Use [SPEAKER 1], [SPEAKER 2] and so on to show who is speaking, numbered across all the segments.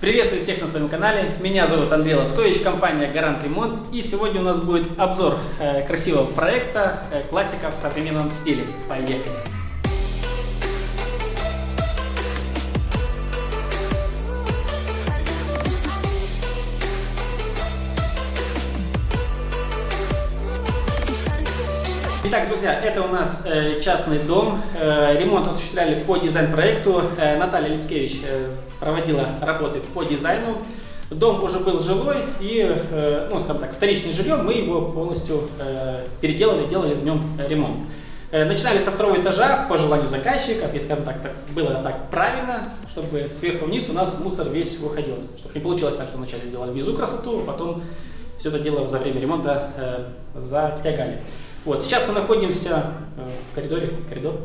[SPEAKER 1] Приветствую всех на своем канале. Меня зовут Андрей Лоскович, компания Гарант Ремонт. И сегодня у нас будет обзор э, красивого проекта э, классика в современном стиле. Поехали! Итак, друзья, это у нас э, частный дом. Э, ремонт осуществляли по дизайн-проекту. Э, Наталья Лицкевич э, проводила работы по дизайну. Дом уже был жилой и, э, ну, скажем так, вторичный жильем. Мы его полностью э, переделали, делали в нем ремонт. Начинали со второго этажа по желанию заказчиков, и, скажем так, так, было так правильно, чтобы сверху вниз у нас мусор весь выходил. Чтобы не получилось так, что вначале сделали внизу красоту, а потом все это дело за время ремонта э, затягали. Вот, сейчас мы находимся э, в коридоре, коридор.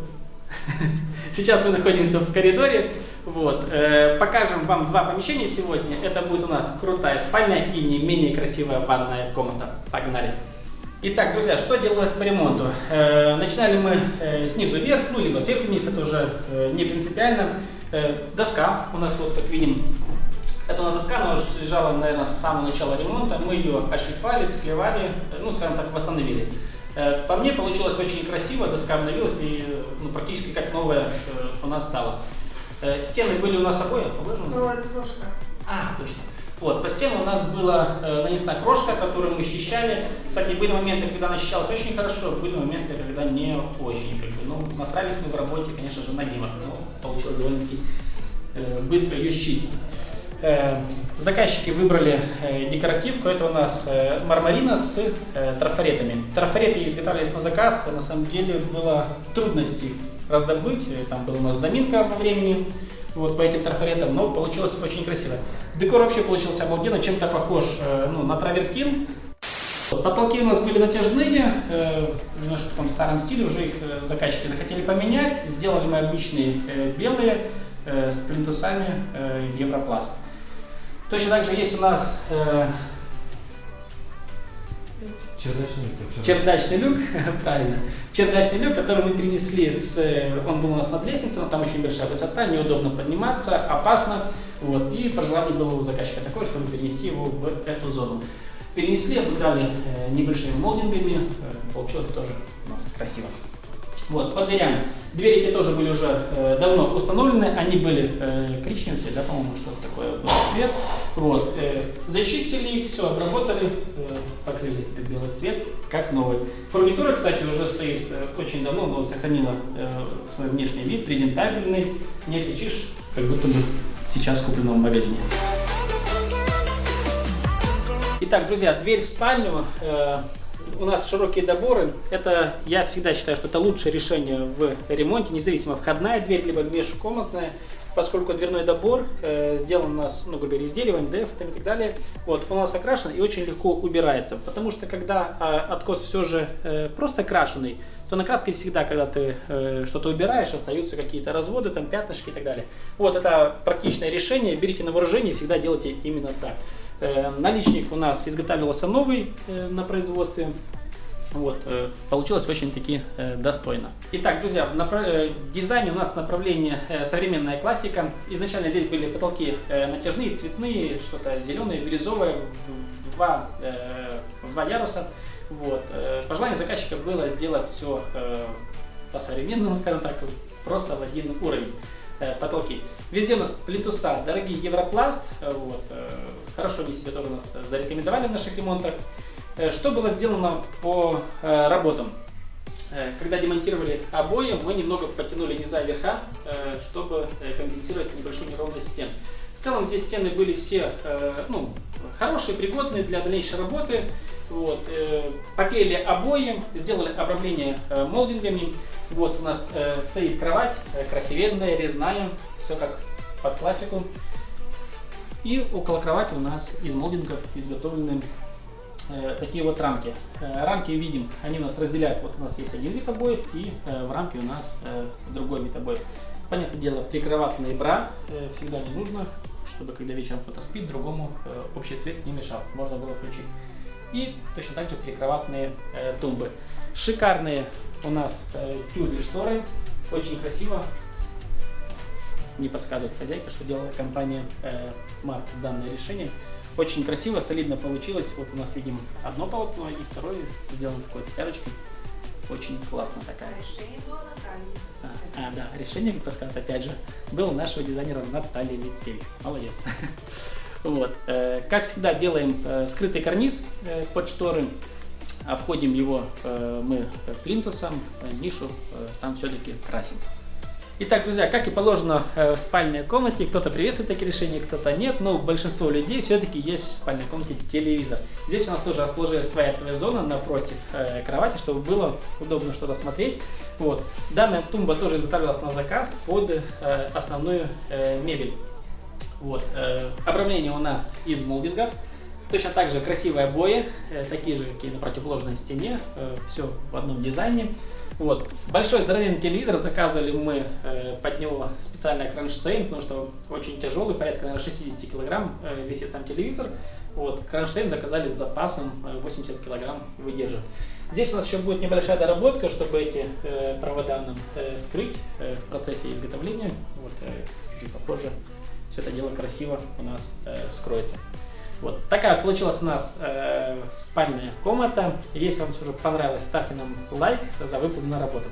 [SPEAKER 1] Сейчас мы находимся в коридоре. Вот, э, покажем вам два помещения сегодня. Это будет у нас крутая спальня и не менее красивая ванная комната. Погнали! Итак, друзья, что делалось по ремонту? Э, начинали мы э, снизу вверх, ну либо сверху вниз, это уже э, не принципиально. Э, доска у нас, вот как видим, это у нас доска, она уже лежала, наверное, с самого начала ремонта. Мы ее ошлифовали, склевали, э, ну, скажем так, восстановили. Э, по мне получилось очень красиво, доска обновилась и ну, практически как новая э, у нас стала. Э, стены были у нас обои положены?
[SPEAKER 2] Крошка.
[SPEAKER 1] А, точно. Вот, по стенам у нас была э, нанесена крошка, которую мы счищали. Кстати, были моменты, когда она счищалась очень хорошо, были моменты, когда не очень. Как бы, ну, настраивались мы в работе, конечно же, на димах, но получилось довольно-таки э, быстро ее счистить. Э, заказчики выбрали э, декоративку, это у нас э, мармарина с трафаретами. Трафареты изготавливались на заказ, на самом деле было трудности раздобыть, там была у нас заминка во времени вот по этим трафаретам, но получилось очень красиво. Декор вообще получился обалденно, чем-то похож ну, на травертин. Потолки у нас были натяжные, немножко в старом стиле, уже их заказчики захотели поменять. Сделали мы обычные белые э, с плинтусами э, Европласт. Точно так же есть у нас э,
[SPEAKER 3] Чердачный люк.
[SPEAKER 1] чердачный люк, правильно, чердачный люк, который мы перенесли с, он был у нас над лестницей, но там очень большая высота, неудобно подниматься, опасно, вот, и пожелание было у заказчика такое, чтобы перенести его в эту зону. Перенесли, обыграли небольшими молдингами, получилось тоже у нас красиво. Вот, по дверям. Двери эти тоже были уже э, давно установлены, они были э, коричневые да, по-моему, что-то такое был цвет. Вот, э, зачистили их, все, обработали, э, покрыли белый цвет, как новый. Фурнитура, кстати, уже стоит э, очень давно, но сохранила э, свой внешний вид, презентабельный, не отличишь, как будто бы сейчас куплено в магазине. Итак, друзья, дверь в спальню. э, у нас широкие доборы. Это, я всегда считаю, что это лучшее решение в ремонте, независимо входная дверь, либо межкомнатная, поскольку дверной добор э, сделан у нас, ну, грубо говоря, из дерева, и так далее. Вот, он у нас окрашен и очень легко убирается, потому что когда э, откос все же э, просто крашеный, то на краске всегда, когда ты э, что-то убираешь, остаются какие-то разводы, там пятнышки и так далее. Вот это практичное решение, берите на вооружение и всегда делайте именно так. Э, наличник у нас изготавливался новый э, на производстве. Вот, э, получилось очень-таки достойно. Итак, друзья, в напра- э, в дизайне у нас направление современная классика. Изначально здесь были потолки натяжные, цветные, что-то зеленое, бирюзовое, два, два яруса. Вот. Пожелание заказчика было сделать все по-современному, скажем так, просто в один уровень потолки. Везде у нас плинтуса, дорогие Европласт, э, вот, э, хорошо они себя тоже у нас зарекомендовали в наших ремонтах. Э, Что было сделано по э, работам? Э, Когда демонтировали обои, мы немного подтянули низа верха, э, чтобы э, компенсировать небольшую неровность стен. В целом здесь стены были все э, ну, хорошие, пригодные для дальнейшей работы. Вот, э, поклеили обои, сделали обрамление э, молдингами. Вот у нас э, стоит кровать, э, красивенная, резная, все как под классику. И около кровати у нас из молдингов изготовлены э, такие вот рамки. Э, рамки видим, они у нас разделяют, вот у нас есть один вид обоев и э, в рамке у нас э, другой вид обоев. Понятное дело, прикроватные бра э, всегда не нужно, чтобы когда вечером кто-то спит, другому э, общий свет не мешал, можно было включить. И точно так же прикроватные э, тумбы. Шикарные у нас э, тюли шторы, очень красиво. не подсказывает хозяйка, что делала компания э, Марк данное решение. Очень красиво, солидно получилось. Вот у нас видим одно полотно и второе сделано такой стяжечкой. Очень классно такая.
[SPEAKER 2] Решение было Натальи.
[SPEAKER 1] А, а, да, решение, как сказать, опять же, было у нашего дизайнера Натальи Лицкевич. Молодец. Вот. э, Как всегда, делаем э, скрытый карниз э, под шторы. Обходим его мы плинтусом, нишу там все-таки красим. Итак, друзья, как и положено в спальной комнате, кто-то приветствует такие решения, кто-то нет, но большинство людей все-таки есть в спальной комнате телевизор. Здесь у нас тоже расположилась своя ТВ-зона напротив кровати, чтобы было удобно что-то смотреть. Вот. Данная тумба тоже изготавливалась на заказ под основную мебель. Вот. Э, обрамление у нас из молдингов. Точно так же красивые обои, э, такие же, какие на противоположной стене, все в одном дизайне. Вот. Большой здоровенный телевизор заказывали мы э, под него специально кронштейн, потому что очень тяжелый, порядка наверное, 60 килограмм э, весит сам телевизор. Вот. Кронштейн заказали с запасом э, 80 килограмм выдержит. Здесь у нас еще будет небольшая доработка, чтобы эти э, провода нам э, скрыть э, в процессе изготовления. Вот, э, чуть-чуть попозже все это дело красиво у нас э, скроется. Вот такая получилась у нас э, спальная комната. Если вам все же понравилось, ставьте нам лайк за выполненную работу.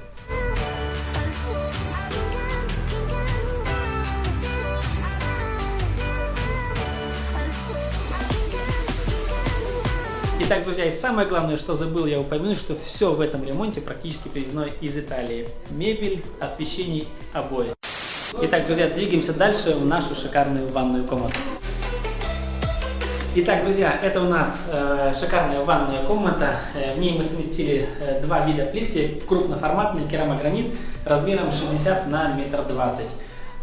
[SPEAKER 1] Итак, друзья, и самое главное, что забыл я упомянуть, что все в этом ремонте практически привезено из Италии. Мебель, освещение, обои. Итак, друзья, двигаемся дальше в нашу шикарную ванную комнату. Итак, друзья, это у нас э, шикарная ванная комната. Э, в ней мы совместили э, два вида плитки. Крупноформатный керамогранит размером 60 на метр двадцать.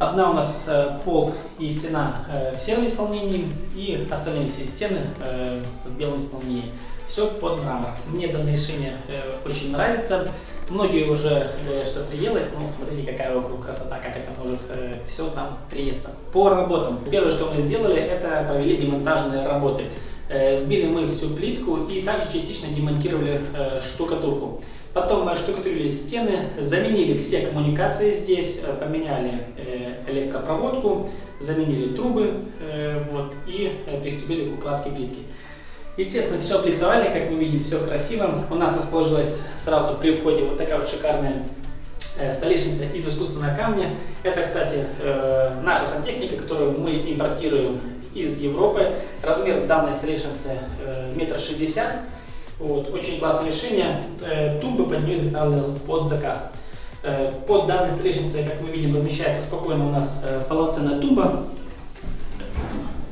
[SPEAKER 1] Одна у нас э, пол и стена э, в сером исполнении, и остальные все стены э, в белом исполнении. Все под мрамор. Мне данное решение э, очень нравится. Многие уже говорят, что приелось, но смотрите, какая вокруг красота, как это может все там приесться. По работам. Первое, что мы сделали, это провели демонтажные работы. Сбили мы всю плитку и также частично демонтировали штукатурку. Потом мы штукатурили стены, заменили все коммуникации здесь, поменяли электропроводку, заменили трубы э, вот, и э, приступили к укладке плитки. Естественно, все облицовали, как вы видите, все красиво. У нас расположилась сразу при входе вот такая вот шикарная э, столешница из искусственного камня. Это, кстати, наша сантехника, которую мы импортируем из Европы. Размер данной столешницы метр шестьдесят. Вот, очень классное решение. Тумбы под нее изготавливалась под заказ. Э, под данной столешницей, как мы видим, размещается спокойно у нас э, полноценная тумба.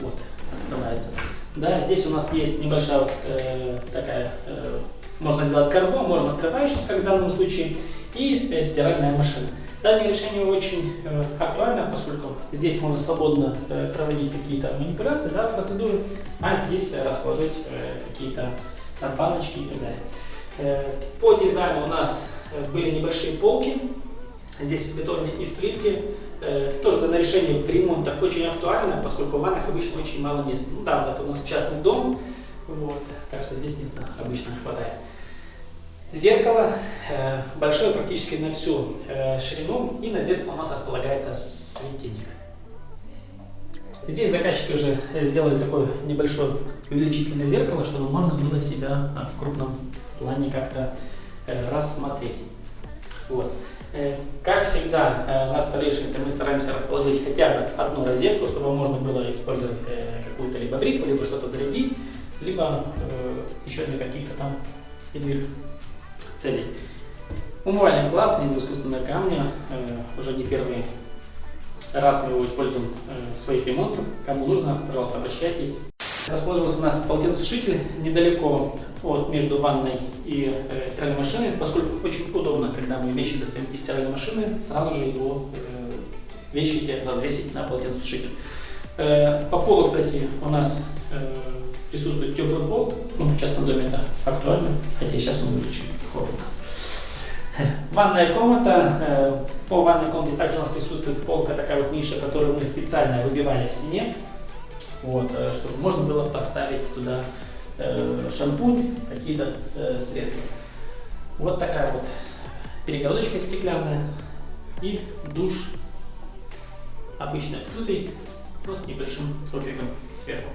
[SPEAKER 1] Вот, открывается. Да, здесь у нас есть небольшая вот, э, такая, можно сделать карго, можно открывающийся, как в данном случае, и стиральная машина. Данное решение очень актуально, поскольку здесь можно свободно проводить какие-то манипуляции, да, процедуры, а здесь расположить какие-то баночки и так далее. По дизайну у нас были небольшие полки, здесь изготовлены из плитки. Э, тоже данное решение в ремонтах очень актуально, поскольку в ваннах обычно очень мало места. Ну да, вот это у нас частный дом, вот, так что здесь места обычно хватает. Зеркало э, большое практически на всю э, ширину, и на зеркало у нас располагается светильник. Здесь заказчики уже э, сделали такое небольшое увеличительное зеркало, чтобы можно было себя в крупном плане как-то э, рассмотреть. Вот. Э, Как всегда, э, на столешнице мы стараемся расположить хотя бы одну розетку, чтобы можно было использовать э, какую-то либо бритву, либо что-то зарядить, либо э, еще для каких-то там иных целей. Умывальник классный из искусственного камня, э, уже не первый раз мы его используем э, в своих ремонтах. Кому нужно, пожалуйста, обращайтесь. Расположился у нас полотенцесушитель недалеко от между ванной и э, стиральной машиной, поскольку очень удобно, когда мы вещи достаем из стиральной машины, сразу же его э, вещи развесить на полотенцесушитель. Э, по полу, кстати, у нас э, присутствует теплый пол, ну, в частном доме это актуально, хотя сейчас он выключен, холодно. Ванная комната. Э, По ванной комнате также у нас присутствует полка, такая вот ниша, которую мы специально выбивали в стене, вот, э, чтобы можно было поставить туда э, шампунь, какие-то э, средства. Вот такая вот перегородочка стеклянная и душ обычный открытый, с небольшим тропиком сверху.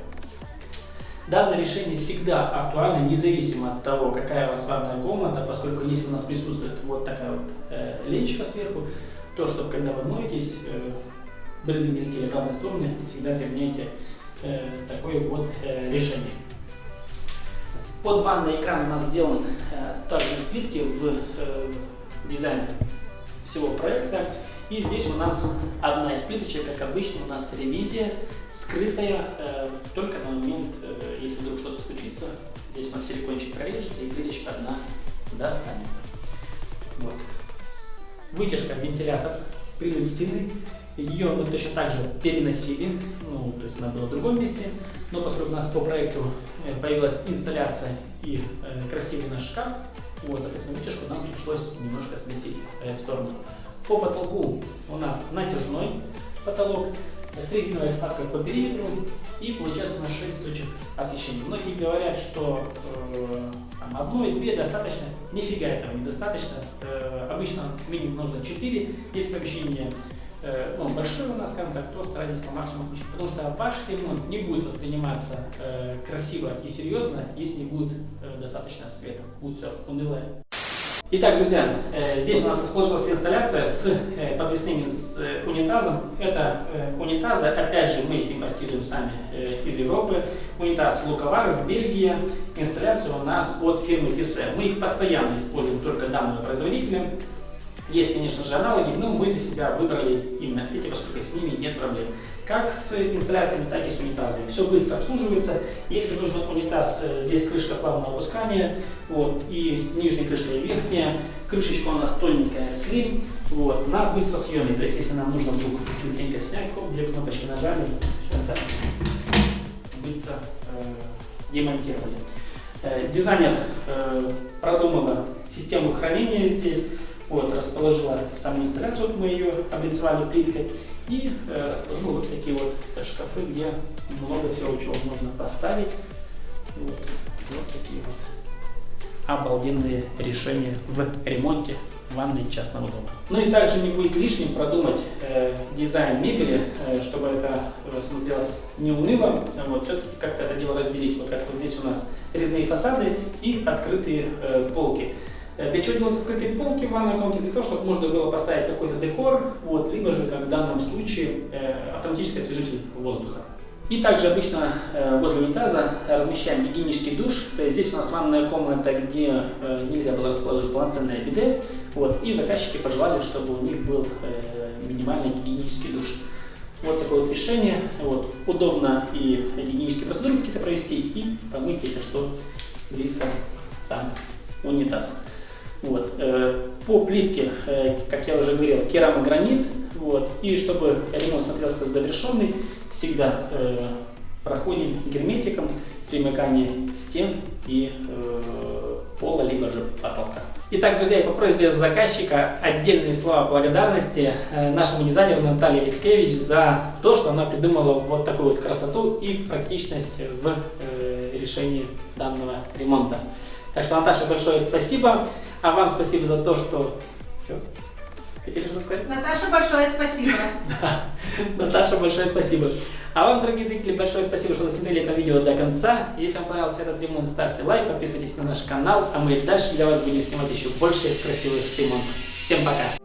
[SPEAKER 1] Данное решение всегда актуально, независимо от того, какая у вас ванная комната, поскольку если у нас присутствует вот такая вот э, ленчика сверху, то, чтобы когда вы моетесь, э, брызги летели в разные стороны, всегда применяйте э, такое вот э, решение. Под ванной экран у нас сделан э, также плитки в э, дизайне всего проекта. И здесь у нас одна из плиточек, как обычно, у нас ревизия, скрытая э, только на момент, э, если вдруг что-то случится. Здесь у нас силикончик прорежется и плиточка одна достанется. Вот. Вытяжка вентилятор принудительный. Ее мы точно так же переносили, ну, то есть она была в другом месте, но поскольку у нас по проекту э, появилась инсталляция и э, красивый наш шкаф, вот, соответственно, вытяжку нам пришлось немножко сместить э, в сторону. По потолку у нас натяжной потолок с резиновой вставкой по периметру и получается у нас 6 точек освещения. Многие говорят, что э, там, одной, две достаточно. Нифига этого недостаточно. Э, обычно минимум нужно 4. Если помещение э, ну, большое у нас, так, то старайтесь по максимуму включить. Потому что ваш ремонт не будет восприниматься э, красиво и серьезно, если не будет э, достаточно света. Будет все унылое. Итак, друзья, э, здесь у нас расположилась инсталляция с э, подвесным унитазом. Это унитазы, опять же, мы их импортируем сами из Европы. Унитаз Луковарс, Бельгия. Инсталляция у нас от фирмы Tisse. Мы их постоянно используем только данного производителя. Есть, конечно же, аналоги, но мы для себя выбрали именно эти, поскольку с ними нет проблем. Как с инсталляциями, так и с унитазами. Все быстро обслуживается. Если нужен унитаз, э, здесь крышка плавного опускания, вот, и нижняя крышка, и верхняя. Крышечка у нас тоненькая, слим, вот, на быстросъемный. То есть, если нам нужно вдруг быстренько снять, хоп, две кнопочки нажали, все это быстро э, демонтировали. Э, дизайнер э, продумала систему хранения здесь. Вот, расположила саму инсталляцию, вот мы ее облицевали плиткой, и э, расположила вот такие вот шкафы, где много всего, чего можно поставить. Вот, вот такие вот обалденные решения в ремонте ванной частного дома. Ну и также не будет лишним продумать э, дизайн мебели, э, чтобы это э, смотрелось не уныло, вот, все-таки как-то это дело разделить. Вот как вот здесь у нас резные фасады и открытые э, полки. Э, для чего делать открытые полки в ванной комнате? Для того, чтобы можно было поставить какой-то декор, вот, либо же, как в данном случае, э, автоматический освежитель воздуха. И также обычно э, возле унитаза размещаем гигиенический душ. То есть здесь у нас ванная комната, где нельзя было расположить полноценное биде. Вот, и заказчики пожелали, чтобы у них был минимальный гигиенический душ. Вот такое вот решение. Вот, удобно и гигиенические процедуры какие-то провести, и помыть, если что, близко сам унитаз. Вот. Э, по плитке, э, как я уже говорил, керамогранит. Вот. И чтобы ремонт смотрелся завершенный, всегда э, проходим герметиком примыкание стен и пола, либо же потолка. Итак, друзья, по просьбе заказчика отдельные слова благодарности нашему дизайнеру Наталье Алексеевич за то, что она придумала вот такую вот красоту и практичность в решении данного ремонта. Так что, Наташа, большое спасибо. А вам спасибо за то, что... Что? Хотели что сказать?
[SPEAKER 2] Наташа, большое спасибо.
[SPEAKER 1] Наташа, большое спасибо. А вам, дорогие зрители, большое спасибо, что досмотрели это видео до конца. Если вам понравился этот ремонт, ставьте лайк, подписывайтесь на наш канал, а мы дальше для вас будем снимать еще больше красивых ремонтов. Всем пока!